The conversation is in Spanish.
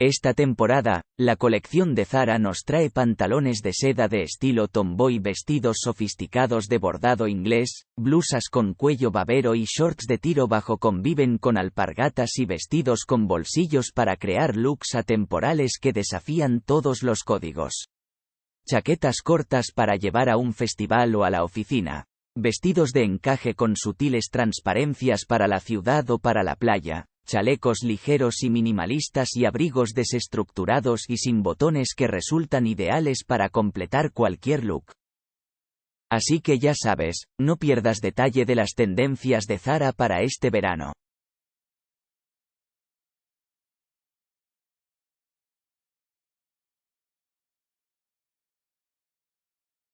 Esta temporada, la colección de Zara nos trae pantalones de seda de estilo tomboy, vestidos sofisticados de bordado inglés, blusas con cuello babero y shorts de tiro bajo conviven con alpargatas y vestidos con bolsillos para crear looks atemporales que desafían todos los códigos. Chaquetas cortas para llevar a un festival o a la oficina. Vestidos de encaje con sutiles transparencias para la ciudad o para la playa, chalecos ligeros y minimalistas y abrigos desestructurados y sin botones que resultan ideales para completar cualquier look. Así que ya sabes, no pierdas detalle de las tendencias de Zara para este verano.